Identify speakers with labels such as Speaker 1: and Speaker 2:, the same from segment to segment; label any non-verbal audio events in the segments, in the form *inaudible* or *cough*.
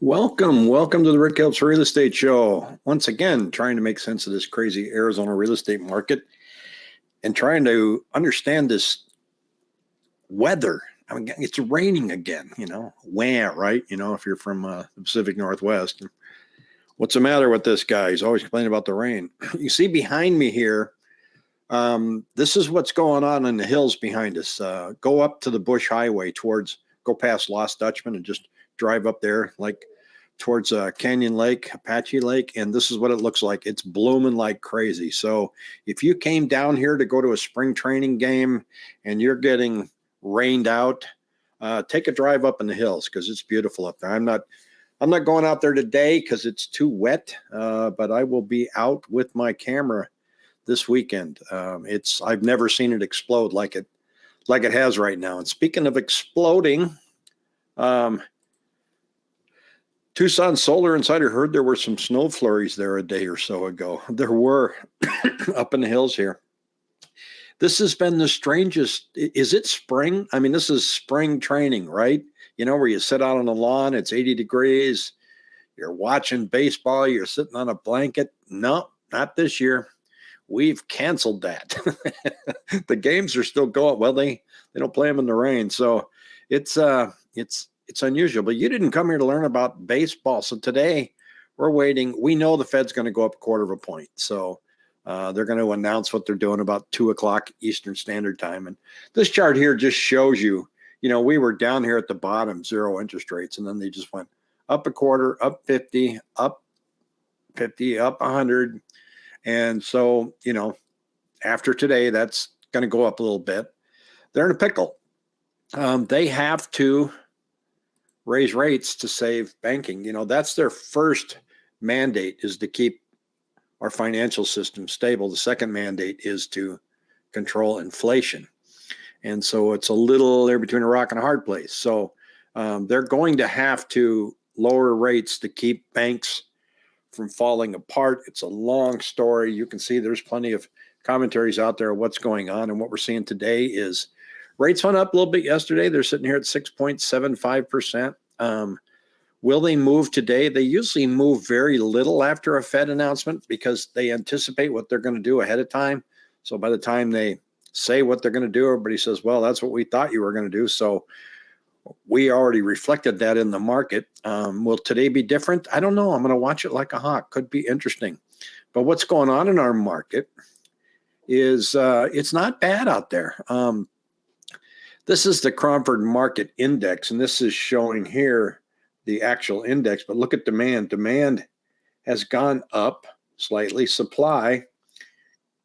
Speaker 1: Welcome, welcome to the Rick Helps Real Estate Show. Once again, trying to make sense of this crazy Arizona real estate market and trying to understand this weather. I mean, it's raining again, you know, wah, right? You know, if you're from uh, the Pacific Northwest. What's the matter with this guy? He's always complaining about the rain. *clears throat* You see behind me here, um, this is what's going on in the hills behind us. Uh, go up to the Bush Highway towards, go past Lost Dutchman and just drive up there like towards uh, Canyon Lake, Apache Lake, and this is what it looks like. It's blooming like crazy. So if you came down here to go to a spring training game and you're getting rained out, uh, take a drive up in the hills because it's beautiful up there. I'm not I'm not going out there today because it's too wet, uh, but I will be out with my camera this weekend. Um, it's I've never seen it explode like it like it has right now. And speaking of exploding, um, Tucson Solar Insider heard there were some snow flurries there a day or so ago. *laughs* There were *coughs* up in the hills here. This has been the strangest. Is it spring? I mean, this is spring training, right? You know, where you sit out on the lawn, it's 80 degrees, you're watching baseball, you're sitting on a blanket. No, not this year. We've canceled that. *laughs* the games are still going. Well, they they don't play them in the rain, so it's uh it's it's unusual, but you didn't come here to learn about baseball. So today we're waiting. We know the Fed's going to go up a quarter of a point. So uh, they're going to announce what they're doing about two o'clock Eastern Standard Time. And this chart here just shows you, you know, we were down here at the bottom, zero interest rates, and then they just went up a quarter, up 50, up 50, up 100. And so, you know, after today, that's going to go up a little bit. They're in a pickle. Um, they have to raise rates to save banking. You know, that's their first mandate is to keep our financial system stable. The second mandate is to control inflation. And so it's a little there between a rock and a hard place. So um, they're going to have to lower rates to keep banks from falling apart. It's a long story. You can see there's plenty of commentaries out there of what's going on. And what we're seeing today is Rates went up a little bit yesterday. They're sitting here at 6.75%. Um, will they move today? They usually move very little after a Fed announcement because they anticipate what they're going to do ahead of time. So by the time they say what they're going to do, everybody says, well, that's what we thought you were going to do. So we already reflected that in the market. Um, will today be different? I don't know. I'm going to watch it like a hawk. Could be interesting. But what's going on in our market is uh, it's not bad out there. Um, this is the Cromford Market Index, and this is showing here the actual index. But look at demand. Demand has gone up slightly. Supply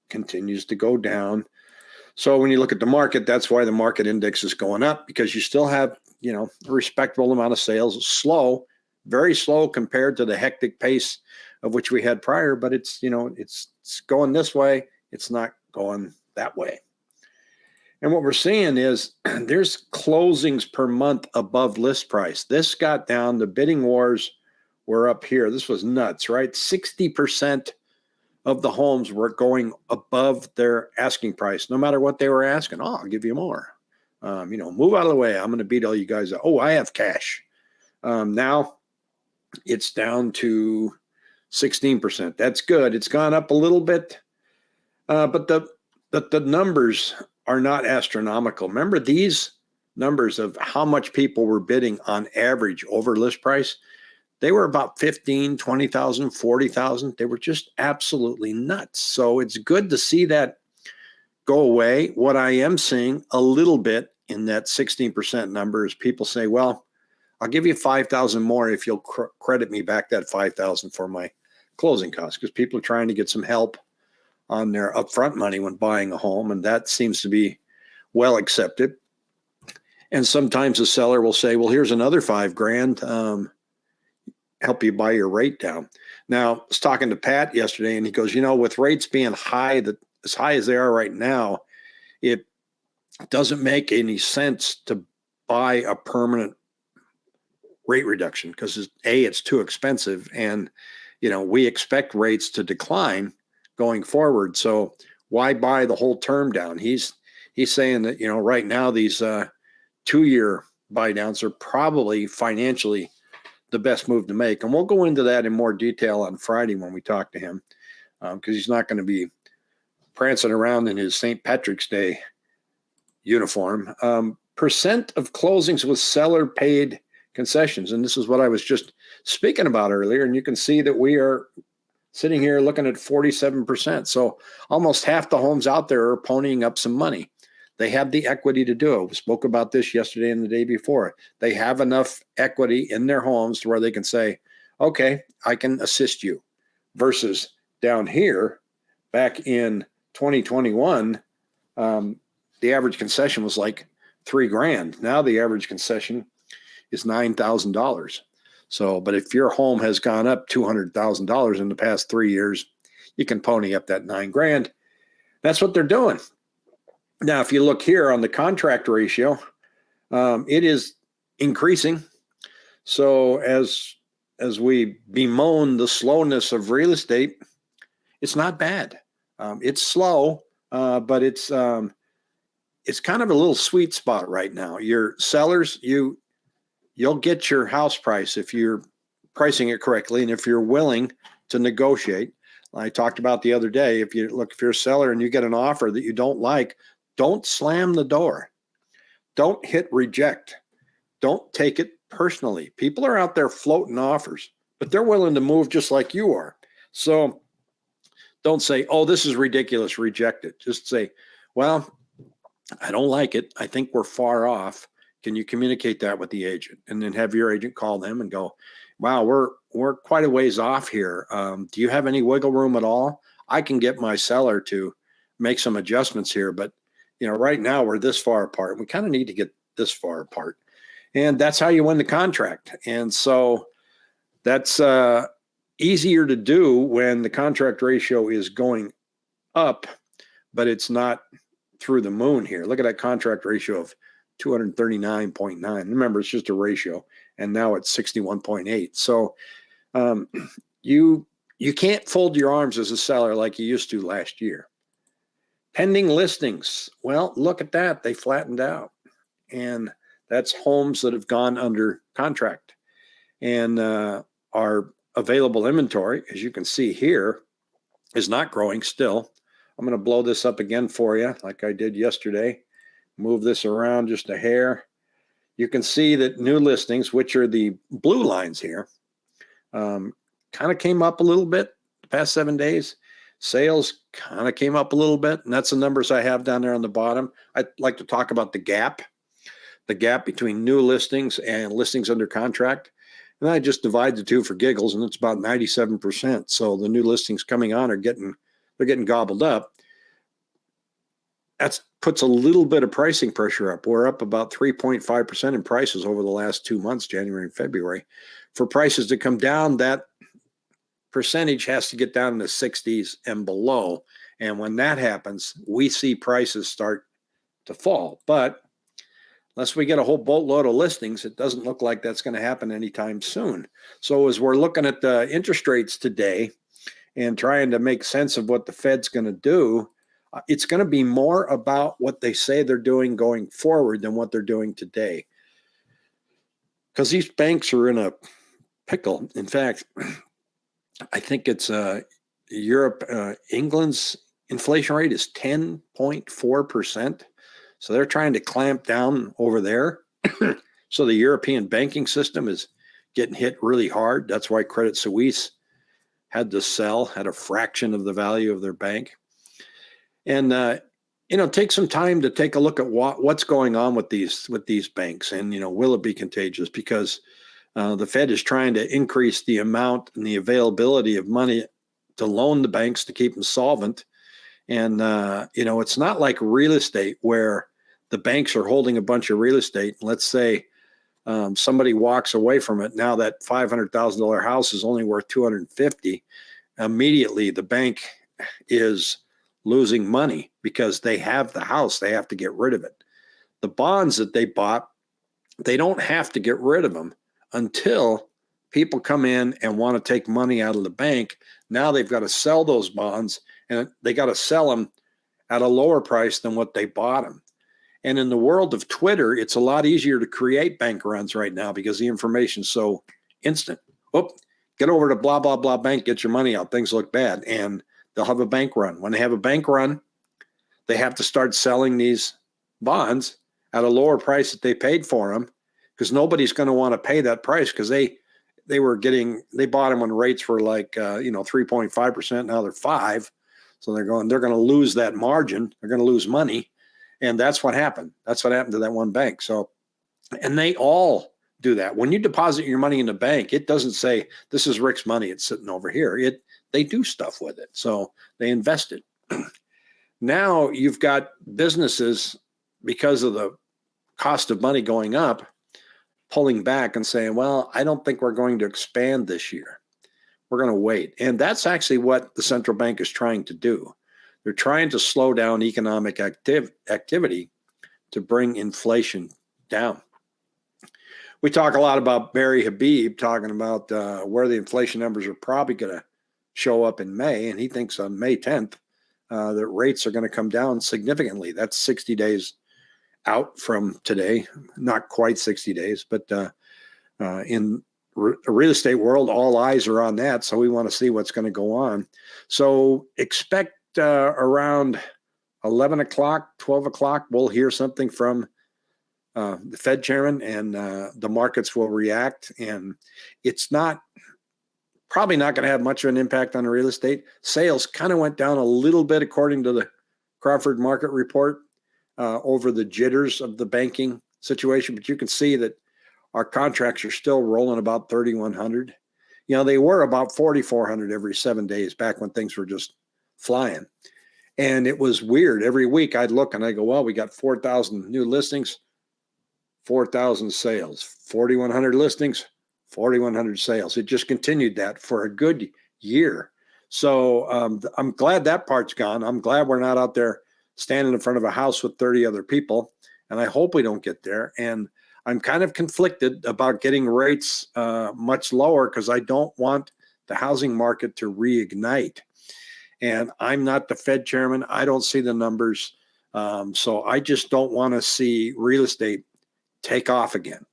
Speaker 1: continues to go down. So when you look at the market, that's why the market index is going up because you still have, you know, a respectable amount of sales. Slow, very slow compared to the hectic pace of which we had prior, but it's, you know, it's, it's going this way. It's not going that way. And what we're seeing is *clears throat* there's closings per month above list price. This got down, the bidding wars were up here. This was nuts, right? 60% of the homes were going above their asking price, no matter what they were asking. Oh, I'll give you more. Um, you know, move out of the way. I'm going to beat all you guys. Oh, I have cash. Um, now it's down to 16%. That's good. It's gone up a little bit. Uh, but the, the, the numbers are not astronomical. Remember these numbers of how much people were bidding on average over list price? They were about 15, 20,000, 40,000. They were just absolutely nuts. So it's good to see that go away. What I am seeing a little bit in that 16% number is people say, well, I'll give you 5,000 more if you'll cr credit me back that 5,000 for my closing costs because people are trying to get some help on their upfront money when buying a home, and that seems to be well accepted. And sometimes the seller will say, "Well, here's another five grand, um, help you buy your rate down." Now, I was talking to Pat yesterday, and he goes, "You know, with rates being high, that as high as they are right now, it doesn't make any sense to buy a permanent rate reduction because a it's too expensive, and you know we expect rates to decline." Going forward. So why buy the whole term down? He's he's saying that you know right now these uh, two year buy downs are probably financially the best move to make. And we'll go into that in more detail on Friday when we talk to him, because um, he's not going to be prancing around in his St. Patrick's Day uniform. Um, percent of closings with seller paid concessions. And this is what I was just speaking about earlier. And you can see that we are sitting here looking at 47%. So almost half the homes out there are ponying up some money. They have the equity to do it. We spoke about this yesterday and the day before. They have enough equity in their homes to where they can say, okay, I can assist you. Versus down here, back in 2021, um, the average concession was like three grand. Now the average concession is $9,000. So, but if your home has gone up $200,000 in the past three years, you can pony up that nine grand. That's what they're doing. Now, if you look here on the contract ratio, um, it is increasing. So as as we bemoan the slowness of real estate, it's not bad. Um, it's slow, uh, but it's um, it's kind of a little sweet spot right now. Your sellers, you you'll get your house price if you're pricing it correctly, and if you're willing to negotiate. I talked about the other day. If you look, if you're a seller and you get an offer that you don't like, don't slam the door. Don't hit reject. Don't take it personally. People are out there floating offers, but they're willing to move just like you are. So don't say, oh, this is ridiculous, reject it. Just say, well, I don't like it. I think we're far off. Can you communicate that with the agent? And then have your agent call them and go, wow, we're we're quite a ways off here. Um, do you have any wiggle room at all? I can get my seller to make some adjustments here, but you know, right now we're this far apart. We kind of need to get this far apart. And that's how you win the contract. And so that's uh, easier to do when the contract ratio is going up, but it's not through the moon here. Look at that contract ratio of 239.9. Remember, it's just a ratio, and now it's 61.8. So um, *clears throat* you you can't fold your arms as a seller like you used to last year. Pending listings. Well, look at that. They flattened out. And that's homes that have gone under contract. And uh, our available inventory, as you can see here, is not growing still. I'm going to blow this up again for you, like I did yesterday. Move this around just a hair. You can see that new listings, which are the blue lines here, um, kind of came up a little bit the past seven days. Sales kind of came up a little bit, and that's the numbers I have down there on the bottom. I'd like to talk about the gap, the gap between new listings and listings under contract. And I just divide the two for giggles, and it's about 97%. So the new listings coming on are getting they're getting gobbled up. That puts a little bit of pricing pressure up. We're up about 3.5% in prices over the last two months, January and February. For prices to come down, that percentage has to get down in the 60s and below. And when that happens, we see prices start to fall. But unless we get a whole boatload of listings, it doesn't look like that's going to happen anytime soon. So as we're looking at the interest rates today and trying to make sense of what the Fed's going to do, it's going to be more about what they say they're doing going forward than what they're doing today. Because these banks are in a pickle. In fact, *clears throat* I think it's uh, Europe, uh, England's inflation rate is 10.4%. So they're trying to clamp down over there. *clears throat* so the European banking system is getting hit really hard. That's why Credit Suisse had to sell, at a fraction of the value of their bank. And uh, you know, take some time to take a look at what what's going on with these with these banks, and you know, will it be contagious? Because uh, the Fed is trying to increase the amount and the availability of money to loan the banks to keep them solvent. And, uh, you know, it's not like real estate where the banks are holding a bunch of real estate. Let's say um, somebody walks away from it. Now that $500,000 house is only worth 250. Immediately the bank is losing money because they have the house. They have to get rid of it. The bonds that they bought, they don't have to get rid of them until people come in and want to take money out of the bank. Now they've got to sell those bonds and they got to sell them at a lower price than what they bought them. And in the world of Twitter, it's a lot easier to create bank runs right now because the information's so instant. Oh, get over to blah, blah, blah bank, get your money out. Things look bad. And they'll have a bank run. When they have a bank run, they have to start selling these bonds at a lower price that they paid for them because nobody's going to want to pay that price because they they were getting they bought them when rates were like uh, you know 3.5 percent now they're five. So they're going they're going to lose that margin they're going to lose money and that's what happened. That's what happened to that one bank. So and they all do that. When you deposit your money in the bank it doesn't say this is rick's money it's sitting over here. It they do stuff with it so they invest it now you've got businesses because of the cost of money going up pulling back and saying, well, I don't think we're going to expand this year. We're going to wait. And that's actually what the central bank is trying to do. They're trying to slow down economic activ- activity to bring inflation down. We talk a lot about Barry Habib talking about uh, where the inflation numbers are probably going to show up in May. And he thinks on May 10th uh, that rates are going to come down significantly. That's 60 days out from today, not quite 60 days, but uh, uh, in re- real estate world, all eyes are on that. So we want to see what's going to go on. So expect uh, around 11 o'clock, 12 o'clock, we'll hear something from uh, the Fed chairman and uh, the markets will react. And it's not probably not going to have much of an impact on real estate. Sales kind of went down a little bit according to the Cromford market report uh, over the jitters of the banking situation, but you can see that our contracts are still rolling about 3,100. You know, they were about 4,400 every seven days back when things were just flying. And it was weird. Every week I'd look and I go, well, we got 4,000 new listings, 4,000 sales, 4,100 listings, 4,100 sales. It just continued that for a good year. So um, I'm glad that part's gone. I'm glad we're not out there standing in front of a house with 30 other people. And I hope we don't get there. And I'm kind of conflicted about getting rates uh, much lower because I don't want the housing market to reignite. And I'm not the Fed chairman. I don't see the numbers. Um, so I just don't want to see real estate take off again.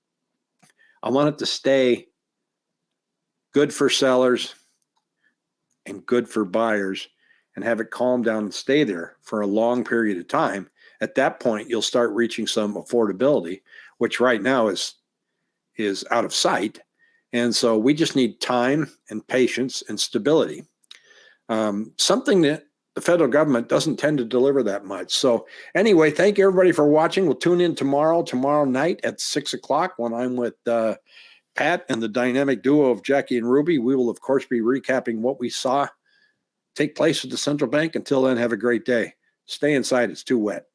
Speaker 1: I want it to stay good for sellers and good for buyers and have it calm down and stay there for a long period of time, at that point you'll start reaching some affordability, which right now is is out of sight. And so we just need time and patience and stability. Um, something that the federal government doesn't tend to deliver that much. So anyway, thank you everybody for watching. We'll tune in tomorrow, tomorrow night at six o'clock when I'm with uh, Pat and the dynamic duo of Jackie and Ruby. We will of course be recapping what we saw take place at the central bank. Until then, have a great day. Stay inside. It's too wet.